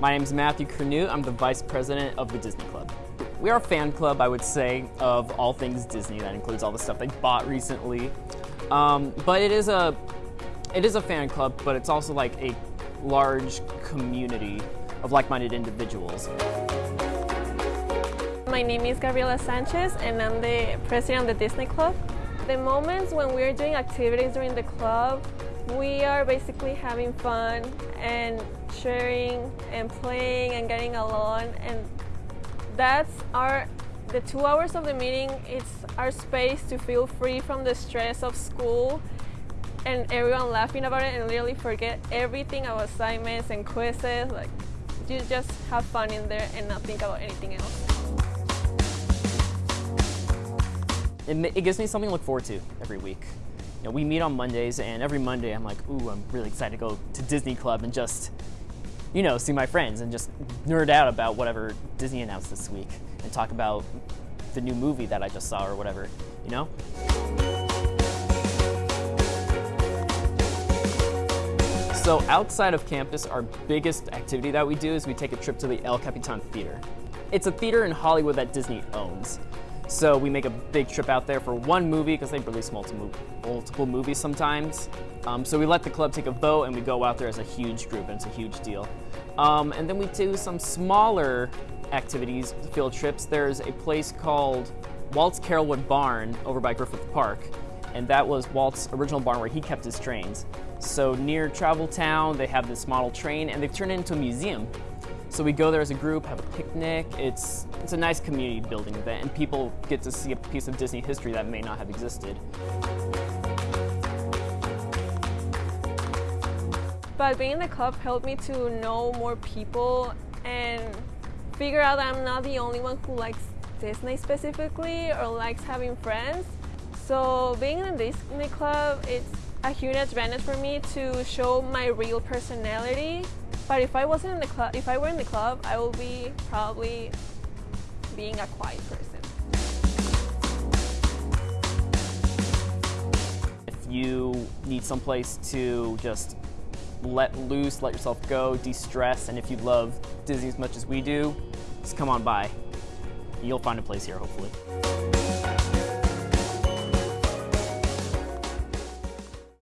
My name is Matthew Canute. I'm the Vice President of the Disney Club. We are a fan club, I would say, of all things Disney. That includes all the stuff they bought recently. Um, but it is a it is a fan club, but it's also like a large community of like-minded individuals. My name is Gabriela Sanchez and I'm the president of the Disney Club. The moments when we're doing activities during the club, we are basically having fun and sharing and playing and getting along and that's our the two hours of the meeting it's our space to feel free from the stress of school and everyone laughing about it and literally forget everything about assignments and quizzes like you just have fun in there and not think about anything else. It, it gives me something to look forward to every week. Know, we meet on Mondays and every Monday I'm like, ooh, I'm really excited to go to Disney Club and just, you know, see my friends and just nerd out about whatever Disney announced this week and talk about the new movie that I just saw or whatever, you know? So outside of campus, our biggest activity that we do is we take a trip to the El Capitan Theater. It's a theater in Hollywood that Disney owns. So we make a big trip out there for one movie because they release multiple, multiple movies sometimes. Um, so we let the club take a vote and we go out there as a huge group and it's a huge deal. Um, and then we do some smaller activities, field trips. There's a place called Walt's Carolwood Barn over by Griffith Park. And that was Walt's original barn where he kept his trains. So near Travel Town, they have this model train and they've turned it into a museum. So we go there as a group, have a picnic. It's, it's a nice community building event and people get to see a piece of Disney history that may not have existed. But being in the club helped me to know more people and figure out that I'm not the only one who likes Disney specifically or likes having friends. So being in the Disney club, it's a huge advantage for me to show my real personality. But if I wasn't in the club, if I were in the club, I would be probably being a quiet person. If you need someplace to just let loose, let yourself go, de-stress, and if you love Disney as much as we do, just come on by. You'll find a place here, hopefully.